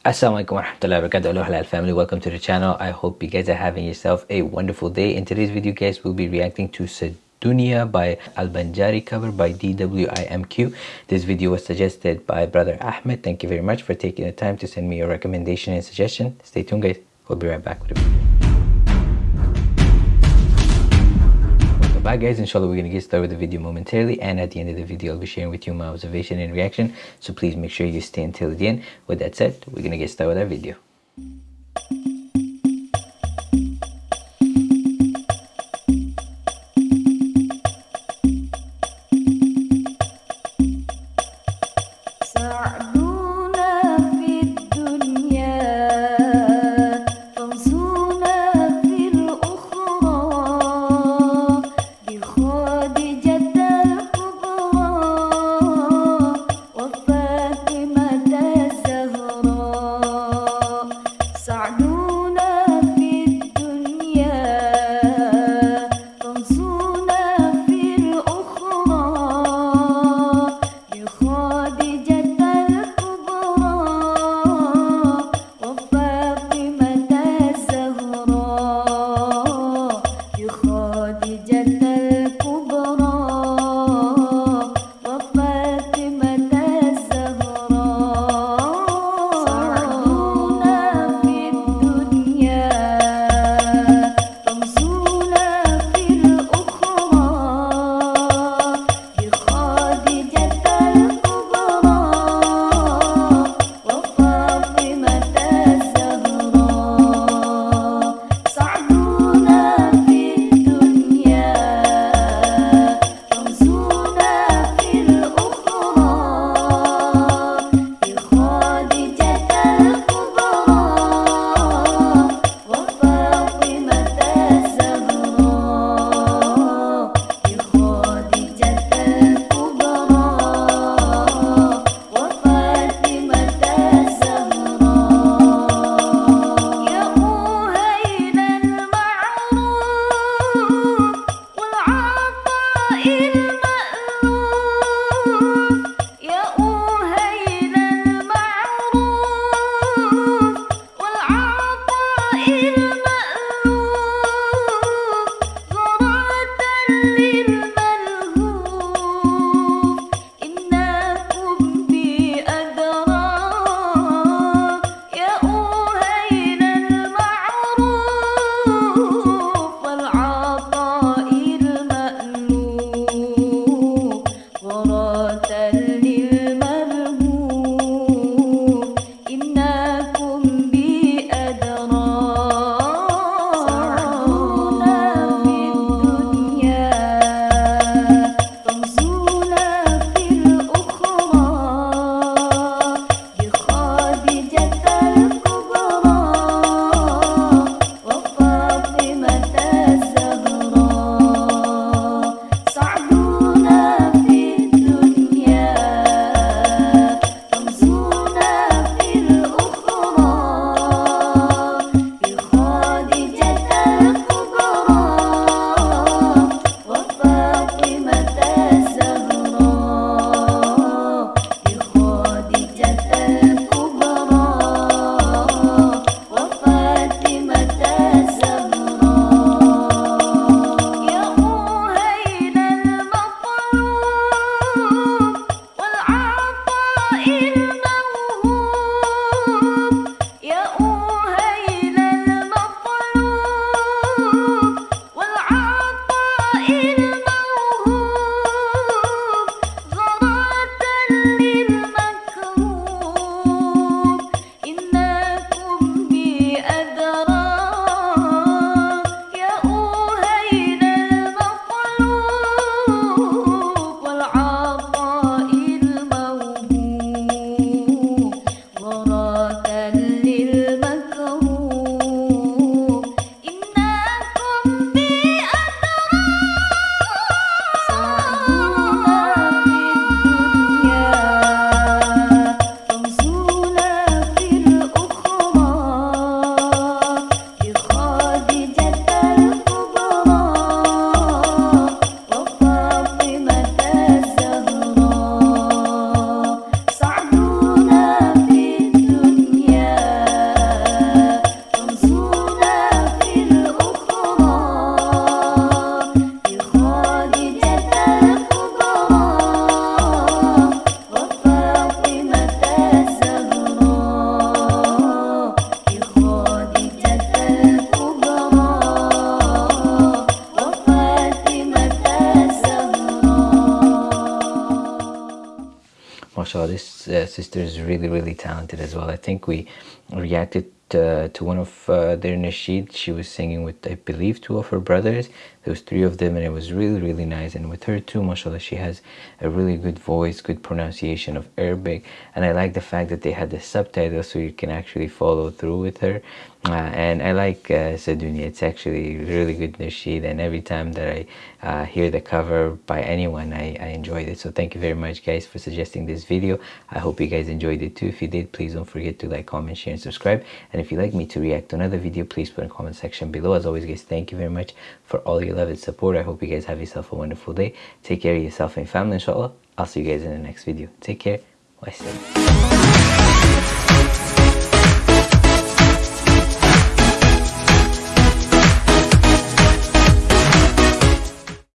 Assalamualaikum warahmatullahi wabarakatuh. Hello Halal family. Welcome to the channel. I hope you guys are having yourself a wonderful day. In today's video guys we'll be reacting to Sedunia by Al-Banjari cover by DWIMQ this video was suggested by brother Ahmed. Thank you very much for taking the time to send me your recommendation and suggestion. Stay tuned guys. We'll be right back with a video Bye guys, inshallah we're going to get started with the video momentarily and at the end of the video I'll be sharing with you my observation and reaction so please make sure you stay until the end. With that said, we're going to get started with our video. Give saw this uh, sister is really really talented as well. I think we reacted uh, to one of uh, their nasheed she was singing with i believe two of her brothers. There was three of them and it was really really nice. And with her too mashallah she has a really good voice good pronunciation of arabic. And i like the fact that they had the subtitles so you can actually follow through with her uh, and I like uh, Sedunia. It's actually really good nasheed and every time that I uh, hear the cover by anyone I, I enjoyed it. So thank you very much guys for suggesting this video. I hope you guys enjoyed it too. If you did, please don't forget to like, comment, share and subscribe. And if you'd like me to react to another video, please put in the comment section below. As always guys, thank you very much for all your love and support. I hope you guys have yourself a wonderful day. Take care of yourself and family inshallah. I'll see you guys in the next video. Take care. Wassalam.